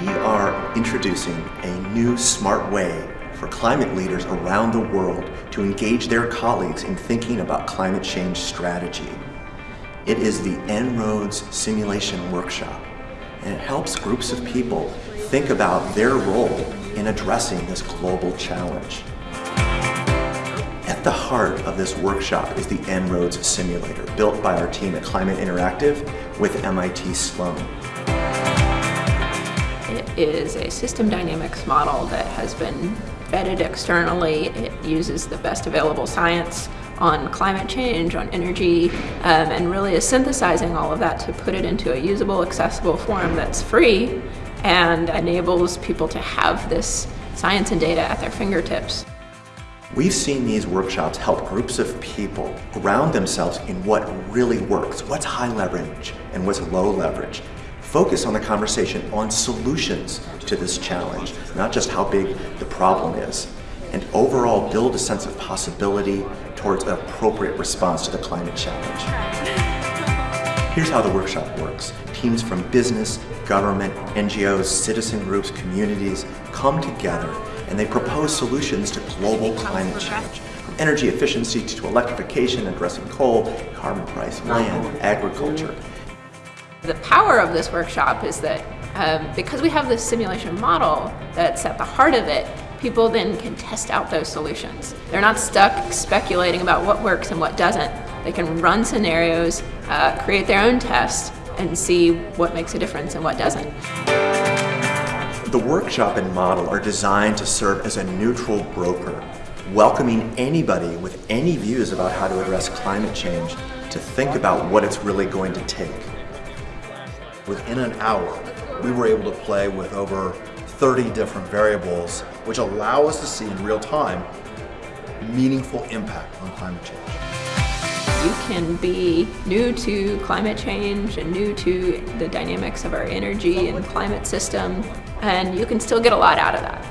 We are introducing a new smart way for climate leaders around the world to engage their colleagues in thinking about climate change strategy. It is the En-ROADS Simulation Workshop, and it helps groups of people think about their role in addressing this global challenge. At the heart of this workshop is the En-ROADS simulator, built by our team at Climate Interactive with MIT Sloan. Is a system dynamics model that has been vetted externally. It uses the best available science on climate change, on energy, um, and really is synthesizing all of that to put it into a usable, accessible form that's free and enables people to have this science and data at their fingertips. We've seen these workshops help groups of people ground themselves in what really works, what's high leverage and what's low leverage. Focus on the conversation on solutions to this challenge, not just how big the problem is, and overall build a sense of possibility towards an appropriate response to the climate challenge. Here's how the workshop works. Teams from business, government, NGOs, citizen groups, communities come together and they propose solutions to global climate change. From energy efficiency to electrification, addressing coal, carbon price, land, agriculture. The power of this workshop is that um, because we have this simulation model that's at the heart of it, people then can test out those solutions. They're not stuck speculating about what works and what doesn't. They can run scenarios, uh, create their own tests, and see what makes a difference and what doesn't. The workshop and model are designed to serve as a neutral broker, welcoming anybody with any views about how to address climate change to think about what it's really going to take. Within an hour, we were able to play with over 30 different variables, which allow us to see in real time meaningful impact on climate change. You can be new to climate change and new to the dynamics of our energy and climate system, and you can still get a lot out of that.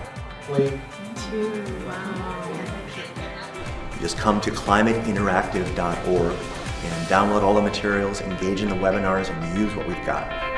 Two. Just come to climateinteractive.org and download all the materials, engage in the webinars, and use what we've got.